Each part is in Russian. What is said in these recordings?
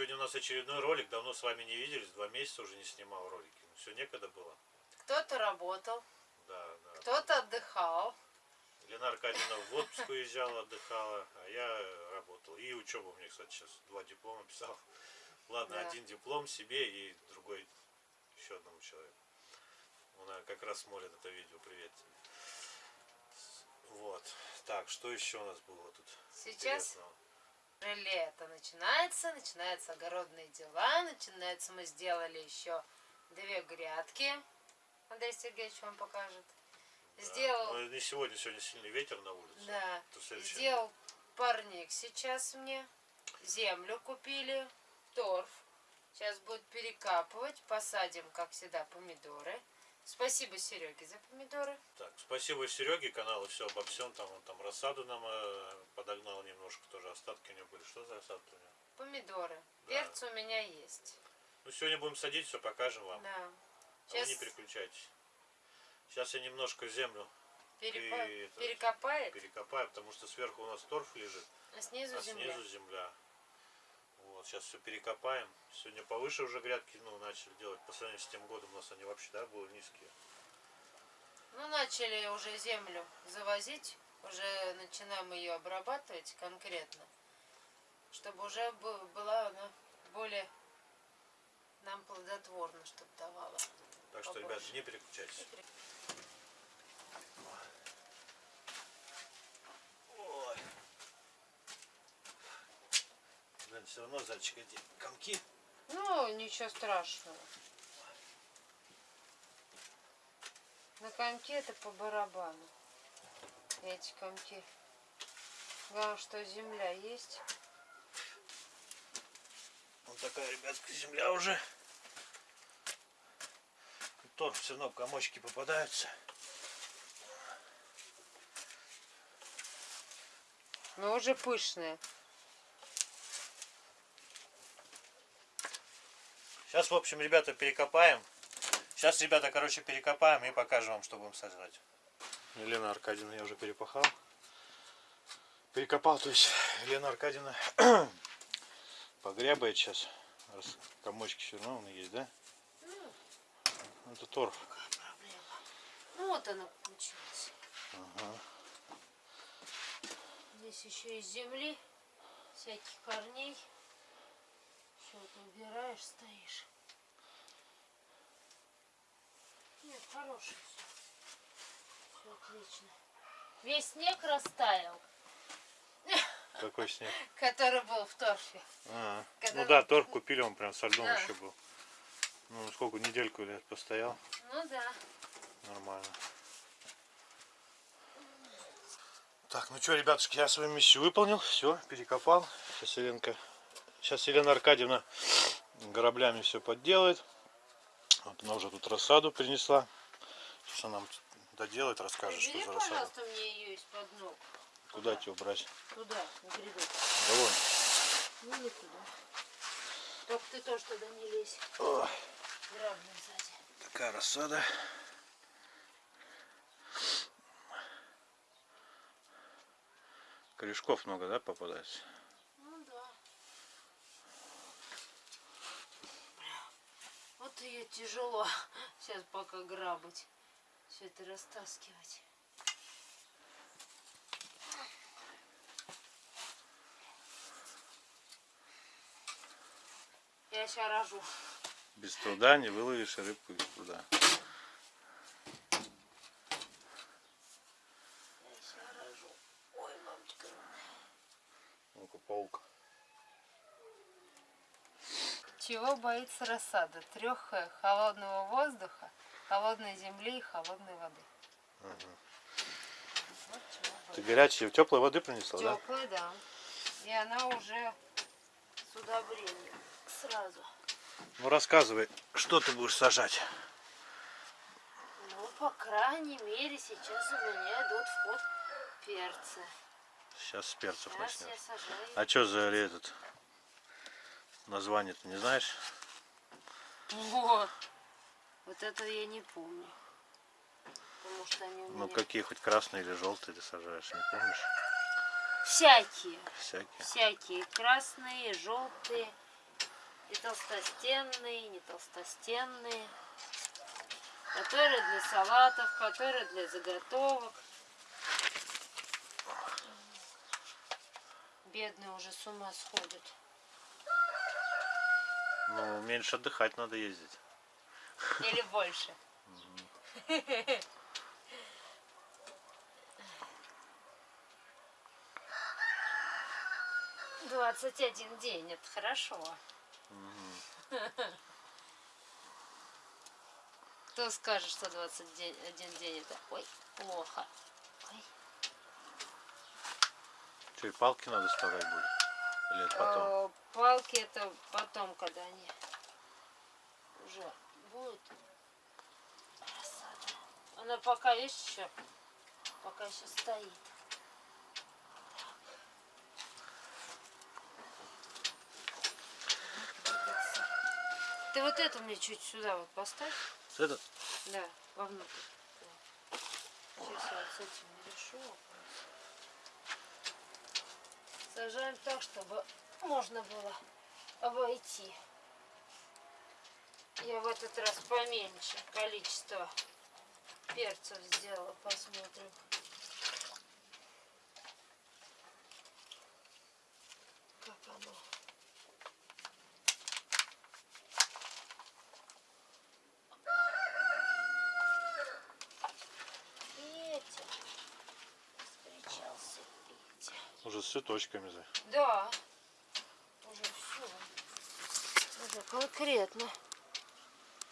Сегодня у нас очередной ролик. Давно с вами не виделись, два месяца уже не снимал ролики. Все некогда было. Кто-то работал, Да, да. кто-то отдыхал. Лена Аркадьевна в отпуск уезжала, отдыхала, а я работал. И учеба у меня, кстати, сейчас два диплома писал. Ладно, Да. один диплом себе и другой еще одному человеку. Она как раз смотрит это видео. Привет тебе. Вот. Так, что еще у нас было тут? Сейчас интересного? Лето начинается, начинаются огородные дела, начинается, мы сделали еще две грядки. Андрей Сергеевич вам покажет. Да. Сделал, Но не сегодня, сегодня сильный ветер на улице. да, сделал парник сейчас мне. Землю купили, торф. Сейчас будет перекапывать, посадим, как всегда, помидоры. Спасибо Сереге за помидоры. Так, спасибо Сереге, каналу все обо всем. Там он там рассаду нам э, подогнал немножко, тоже остатки у него были. Что за рассадка у него? Помидоры. Да. Перец у меня есть. Ну, сегодня будем садить, все покажем вам. Да. А Сейчас вы не переключайтесь. Сейчас я немножко землю перепа- и перекопает, перекопаю, потому что сверху у нас торф лежит, а снизу а земля. снизу земля. Вот, сейчас все перекопаем. Сегодня повыше уже грядки ну, начали делать. По сравнению с тем годом у нас они вообще да, были низкие. Ну, начали уже землю завозить, уже начинаем ее обрабатывать конкретно, чтобы уже была она более нам плодотворно, чтобы давала. Так что, Побольше. ребята, не переключайтесь. Ой. Блин, все равно, зайчик, эти комки. Ну, ничего страшного. На комке это по барабану. Эти комки. Главное, что земля есть. Вот такая, ребятка, земля уже. Торф все равно комочки попадаются. Но уже пышная. Сейчас, в общем, ребята, перекопаем. Сейчас, ребята, короче, перекопаем и покажем вам, что будем сажать. Елена Аркадьевна я уже перепахал. Перекопал, то есть Елена Аркадьевна погрябает сейчас. Раз комочки все равно он есть, да? Это торф. Проблема. Ну вот она получилась. Ага. Здесь еще из земли всяких корней. Все это убираешь, стоишь. Нет, хороший все. Все отлично. Весь снег растаял, Какой снег? который был в торфе. А, ну да, торф купили, он прям со льдом Да. еще был. Ну, сколько, недельку лет постоял. Ну да. Нормально. Так, ну что, ребятушки, я свою миссию выполнил. Все, перекопал. Сейчас Еленка, сейчас Елена Аркадьевна граблями все подделает. Вот она уже тут рассаду принесла. Сейчас она нам доделает, расскажет, что Убери, за рассаду. пожалуйста, мне ее из-под ног. Куда тебе брать? Туда, на гряду. Довольно. Ну не туда. Только ты тоже туда не лезь. Ой, сзади. такая рассада. Корешков много, да, попадается? Ну да. Вот ее тяжело сейчас пока грабать. Все это растаскивать. Я сейчас рожу. Без труда не выловишь рыбку из труда. Я сейчас рожу. Ой, мамочка. Ну-ка, паук. Чего боится рассада? Трех Х. Холодного воздуха, холодной земли и холодной воды. Вот чего Ты горячей, теплой воды принесла, да? Теплая, да. И она уже с удобрением. Сразу. Ну рассказывай, что ты будешь сажать? Ну, по крайней мере, сейчас у меня идут в ход перцы. Сейчас с перцев Сейчас сажаю. А что за этот название ты не знаешь? Вот. Вот это я не помню. Потому что они у меня... Ну какие хоть красные или желтые ты сажаешь, не помнишь? Всякие. Всякие. Всякие. Красные, желтые. И толстостенные, и не толстостенные. Которые для салатов, которые для заготовок. Бедные уже с ума сходят. Ну, меньше отдыхать надо ездить. Или больше. Двадцать один день, это хорошо. Кто скажет, что 21 день это ой, плохо. Ой. Что, и палки надо вставлять будет? Или это потом? Э, Палки это потом, когда они уже будут. Она пока есть еще, пока еще стоит. Ты вот это мне чуть сюда вот поставь. Это Да, вовнутрь. Сейчас я вот с этим не решу. Сажаем так, чтобы можно было обойти. Я в этот раз поменьше количество перцев сделала. Посмотрим. Как оно. Петя. Встречался Петя. Уже с цветочками. Да. Уже все. Уже конкретно.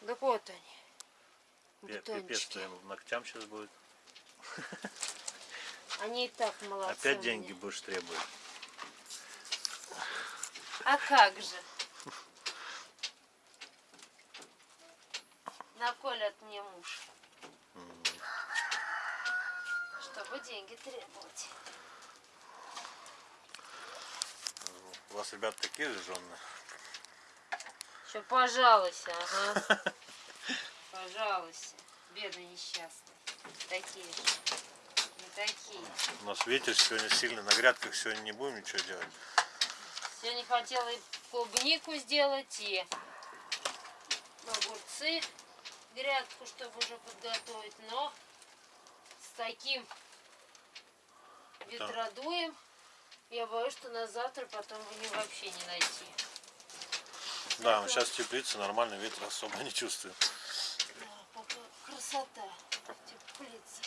Да вот они. Пе- Пипец Бутончики. твоим ногтям сейчас будет. Они и так молодцы. Опять меня. деньги будешь требовать. А как же? Наколят мне муж. Чтобы деньги требовать. У вас ребята такие же женные? Еще пожалуйся, ага. Пожалуйся. Бедный несчастный. Такие же. Не такие. У нас ветер сегодня сильный, на грядках сегодня не будем ничего делать. Сегодня хотела и клубнику сделать, и огурцы, грядку, чтобы уже подготовить, но с таким ветродуем, я боюсь, что на завтра потом его вообще не найти. Да, он сейчас теплится, нормально, ветра особо не. Да, пока красота, теплица.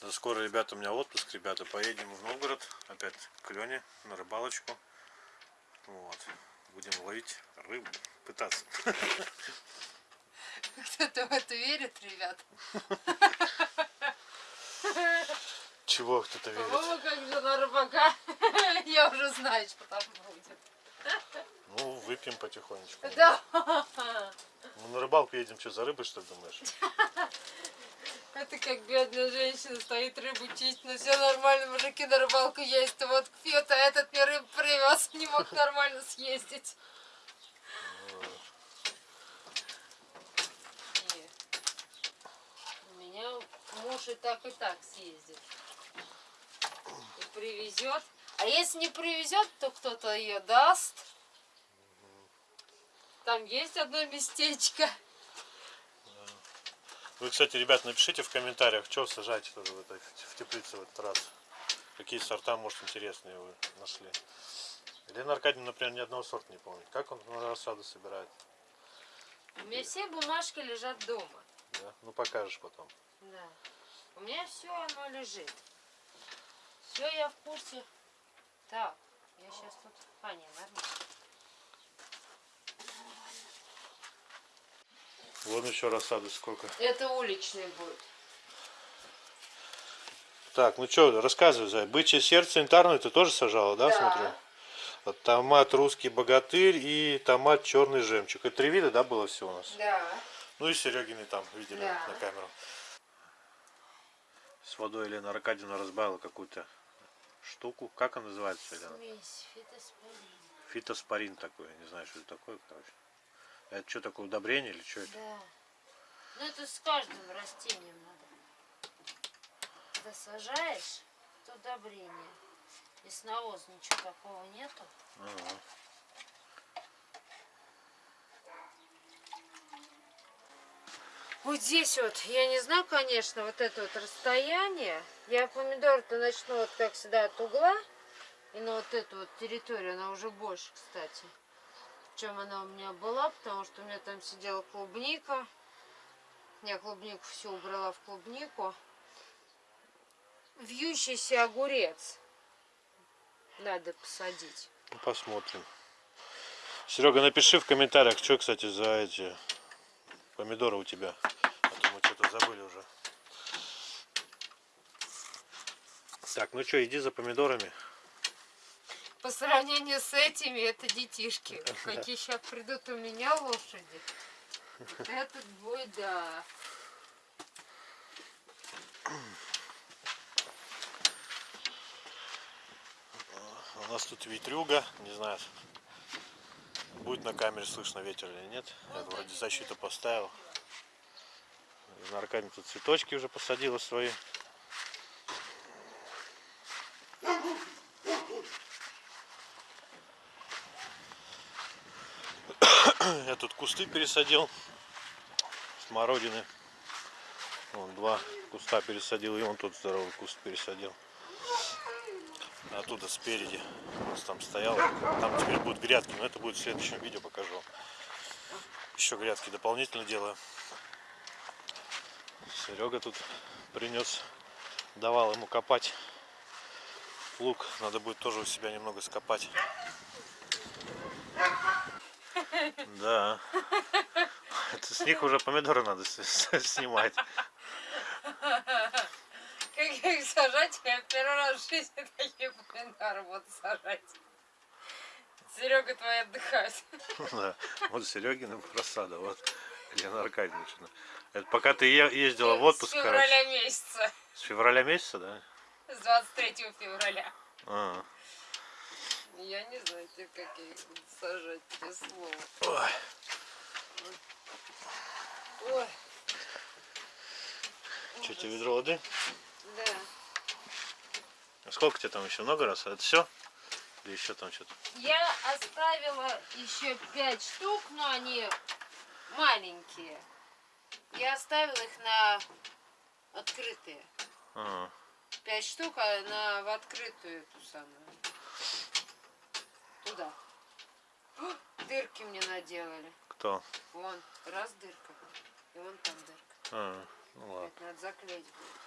Да скоро, ребята, у меня отпуск, ребята, поедем в Новгород, опять к Лене на рыбалочку. Вот. Будем ловить рыбу, пытаться. Кто-то в это верит, ребят? Чего кто-то верит? По-моему, как жена рыбака, я уже знаю, что там будет. Ну, выпьем потихонечку. Да. Мы на рыбалку едем, что, за рыбой, что ли, думаешь? Это как бедная женщина стоит рыбу чистит, но все нормально, мужики на рыбалку а вот пьет, а этот мне рыбу привез, не мог нормально съездить. У меня муж и так и так съездит. И привезет. А если не привезет, то кто-то ее даст. Там есть одно местечко. Вы, кстати, ребят, напишите в комментариях, что сажаете тоже в, этой, в теплице в этот раз. Какие сорта, может, интересные вы нашли. Елена Аркадьевна, например, ни одного сорта не помнит. Как он на рассаду собирает? У меня все бумажки лежат дома. Да? Ну, покажешь потом. Да. У меня все оно лежит. Все я в курсе. Так, я сейчас тут. А, не, нормально. Вон еще рассады сколько. Это уличный будет. Так, ну что, рассказывай, Зай. Бычье сердце янтарное ты тоже сажала, да, Да. смотрю? Вот томат русский богатырь и томат черный жемчуг. Это три вида, да, было все у нас? Да. Ну и Серегины там видели Да. на камеру. С водой Елена Аркадьевна разбавила какую-то штуку. Как она называется, Елена? Смесь фитоспорин. Фитоспорин такой, не знаю, что это такое, короче. Это что такое, удобрение или что это? Да. Ну это с каждым растением надо. Когда сажаешь, то удобрение. И с навоз ничего такого нету. Ага. Вот здесь вот, я не знаю, конечно, вот это вот расстояние. Я помидор-то начну вот как всегда от угла. И на вот эту вот территорию, она уже больше, кстати, чем она у меня была, потому что у меня там сидела клубника. Я клубнику все убрала в клубнику. Вьющийся огурец надо посадить. Ну, посмотрим. Серега, напиши в комментариях, что, кстати, за эти помидоры у тебя. А то мы что-то забыли уже. Так, ну что, иди за помидорами. По сравнению с этими, это детишки. Какие сейчас придут у меня лошади. Этот бой, да. У нас тут ветрюга, не знаю, будет на камере слышно ветер или нет. Я вроде защиту поставил. На Аркадий тут цветочки уже посадила свои. Я тут кусты пересадил смородины. Вон два куста пересадил, и он тут здоровый куст пересадил. Оттуда спереди у нас там стоял. Там теперь будут грядки, но это будет в следующем видео покажу. Еще грядки дополнительно делаю. Серега тут принес, давал ему копать лук. Надо будет тоже у себя немного скопать. Да. Это с них уже помидоры надо снимать. Как их сажать, я первый раз в жизни такие помидоры буду сажать. Серега твои отдыхает. Да. Вот Серегина рассада, вот Елена Аркадьевна. Это пока ты ездила в отпуск, С короче. февраля месяца. С февраля месяца, да? С 23 февраля. А, Я не знаю, теперь, как я их буду сажать, тебе слово. ой. Ой, Что тебе ведро воды? да. А сколько тебе там еще много раз? Это все? Или еще там что-то? Я оставила еще пять штук, но они маленькие. Я оставила их на открытые. А, Пять штук, а на в открытую эту самую. Туда. О, дырки мне наделали. кто? Вон, раз дырка. И вон там дырка. А, ну ладно. Это надо заклеить будет.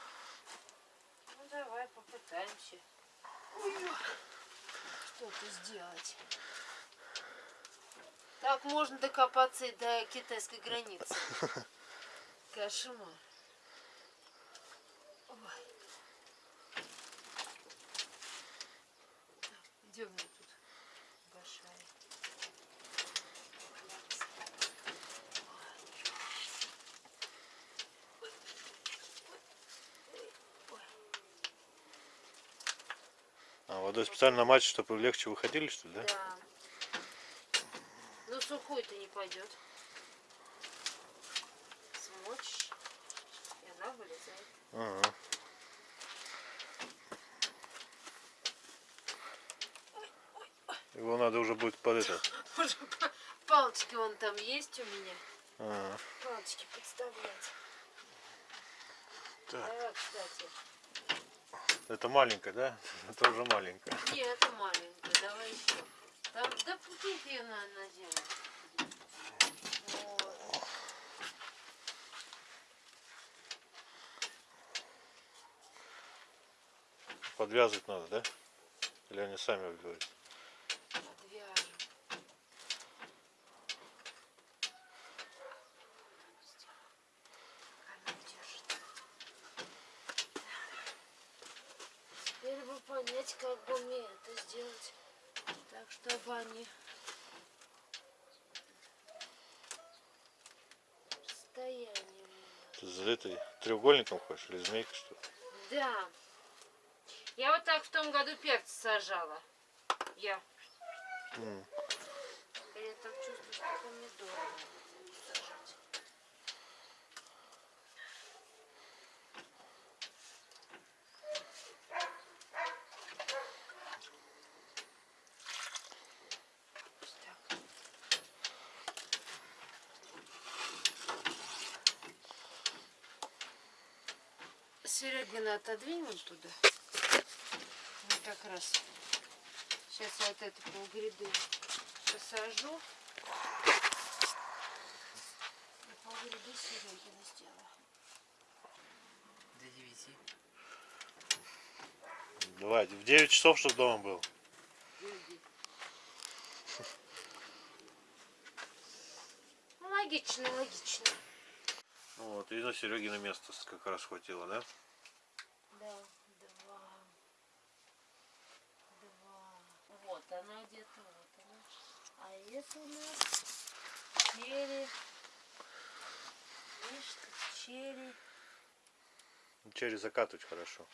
Ну давай попытаемся. Что-то сделать. Так можно докопаться и до китайской границы. Кошмар. Ой. Так, идем мне тут большая. Водой специально мать, чтобы легче выходили, что ли, да? Да. Ну сухой-то не пойдет. Смочишь, и она вылезает. Ага. Его надо уже будет под это. Палочки вон там есть у меня. Ага. Палочки подставлять. Так, Давай, кстати. Это маленькая, да? Это уже маленькая. Нет, это маленькая. Давай еще. Там, да пустите ее на, на землю. Вот. Подвязывать надо, да? Или они сами выберут? Подвяжем. Она держит. Теперь понять, как бы мне это сделать. Так, чтобы они... Надо. Ты за этой треугольником хочешь или змейкой что ли? Да. Я вот так в том году перцы сажала. Я. М. Я так чувствую, что помидоры Серегина отодвинь вот туда. Вот как раз. Сейчас я вот это полгряды посажу. И полгряды Серегина сделаю. До девяти. Давай, в 9 часов, чтобы дома был. Ну, логично, логично. Вот, и на Серегина место как раз хватило, да? Да, два. Два. Вот она где-то, вот она. А это у нас черри. Видишь, черри. Через закатывать хорошо.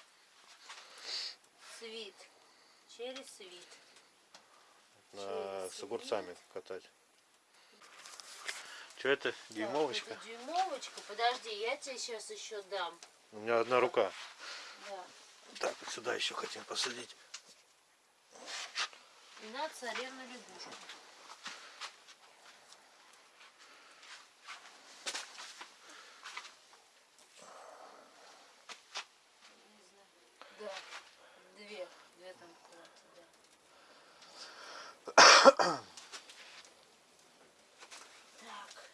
Свит. Черри свит. На, Через с огурцами катать. Что это? Дюймовочка? Так, это дюймовочка. Подожди, я тебе сейчас еще дам. У меня одна рука. Да. Так, вот сюда еще хотим посадить. И на царевну лягушку. Не знаю. Да, две, две там комнаты, да. Так.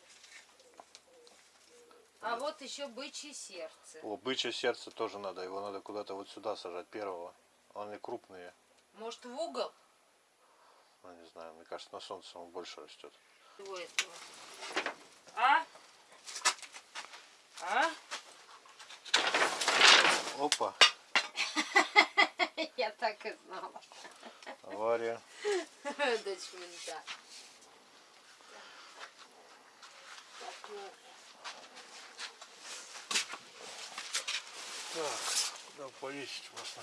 А вот еще бычье сердце. О, бычье сердце тоже надо. Его надо куда-то вот сюда сажать, первого. Они крупные. Может в угол? Ну, не знаю, мне кажется, на солнце он больше растет. Всего этого. А? А? Опа, Я так и знала. авария. Дочь мента. Так, ну, Так, куда повесить можно?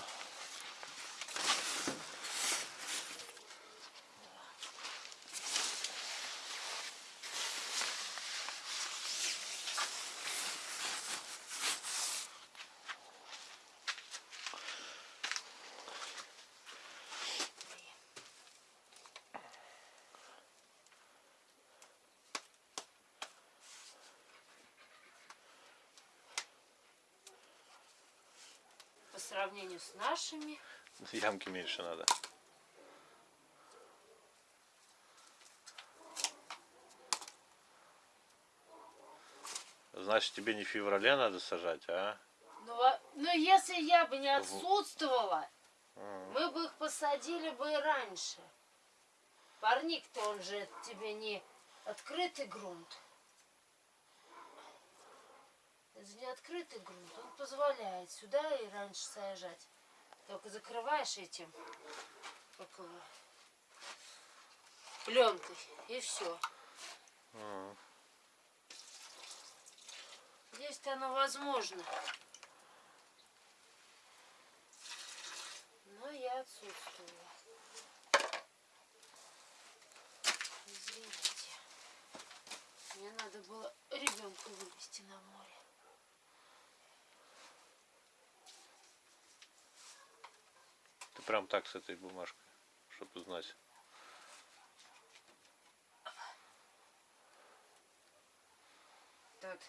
По сравнению с нашими, Ямки меньше надо. Значит, тебе не в феврале надо сажать, а? ну, а- ну если я бы не отсутствовала, М. мы бы их посадили бы и раньше. Парник-то он же тебе не открытый грунт. Не открытый грунт, он позволяет сюда и раньше сажать. Только закрываешь этим, как пленкой, и все. М. Здесь-то оно возможно. Но я отсутствовала. Извините. Мне надо было ребенка вывести на море. Прям так с этой бумажкой, чтобы знать. Тут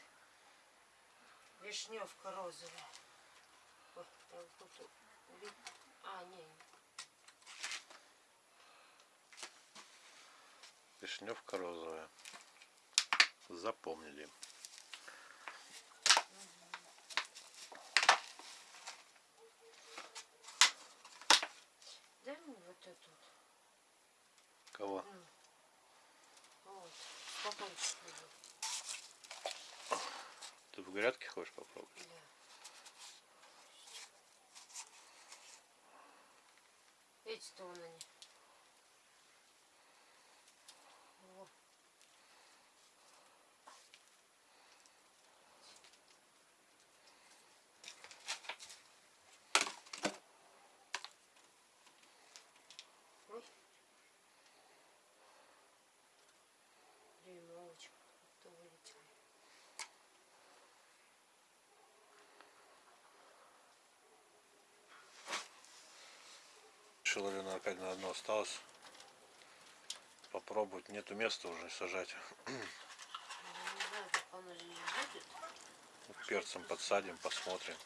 вишневка розовая. Вот, А, не, Вишневка розовая. Запомнили. дай мне вот эту. вот. Кого? М. Вот, Ты в грядке хочешь попробовать? Да. Эти-то они. Во. Ой. Решил Елена Аркадьевна одно осталось. Попробовать. Нету места уже сажать. Не. Перцем подсадим, посмотрим.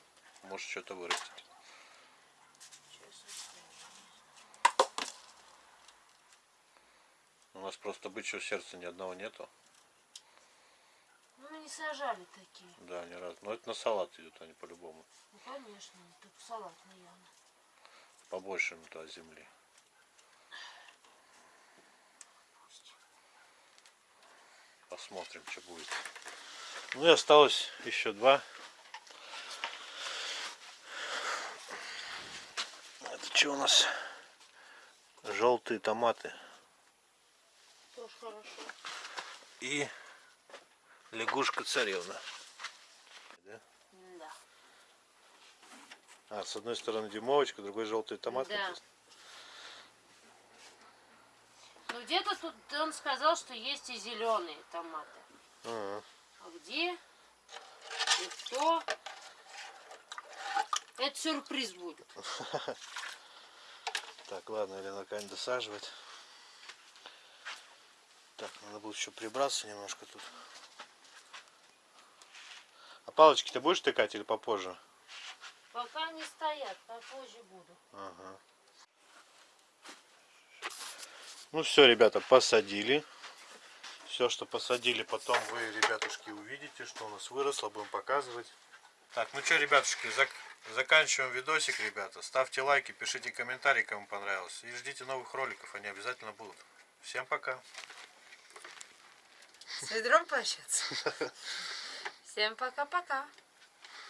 Может что-то вырастет. У нас просто бычьего сердца ни одного нету. Ну, мы не сажали такие. Да, ни разу. Но это на салат идет, они по-любому. Ну, конечно, так салатный явно. Побольше туда земли. Посмотрим, что будет. Ну и осталось еще два. Это что у нас? Желтые томаты. Тоже хорошо. И лягушка царевна. Да? Да. А, с одной стороны дюймовочка, другой желтые томаты. Да. Ну, где-то тут он сказал, что есть и зеленые томаты. Ага. А где? И кто? Это сюрприз будет. Так, ладно, Елена Кань досаживать. Так, надо будет еще прибраться немножко тут. А палочки ты будешь тыкать или попозже? Пока не стоят, попозже буду. Ага. Ну все, ребята, посадили. Все, что посадили, потом вы, ребятушки, увидите, что у нас выросло, будем показывать. Так, ну что, ребятушки, зак- заканчиваем видосик, ребята. Ставьте лайки, пишите комментарии, кому понравилось. И ждите новых роликов, они обязательно будут. Всем пока. С ведром пообщаться? Всем пока-пока.